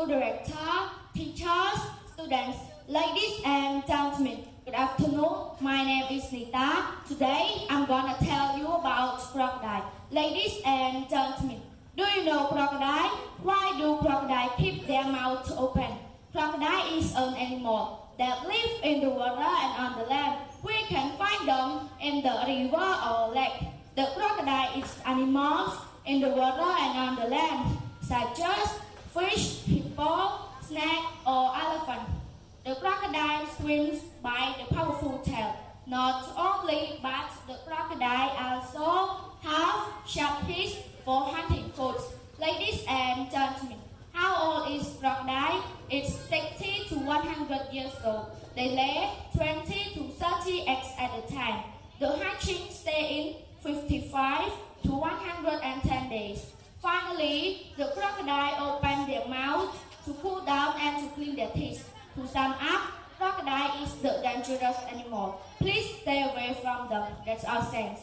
school director, teachers, students, ladies and gentlemen. Good afternoon. My name is Nita. Today I'm gonna tell you about crocodile. Ladies and gentlemen, do you know crocodile? Why do crocodile keep their mouth open? Crocodile is an animal that live in the water and on the land. We can find them in the river or lake. The crocodile is animals in the water and on the land, such as fish, Not only, but the crocodile also have sharp teeth for hunting food. Ladies and gentlemen, how old is crocodile? It's 60 to 100 years old. They lay 20 to 30 eggs at a time. The hatching stay in 55 to 110 days. Finally, the crocodile open their mouth to cool down and to clean their teeth. To sum up, crocodile is the dangerous animal. Please stay away from them. That's all thanks.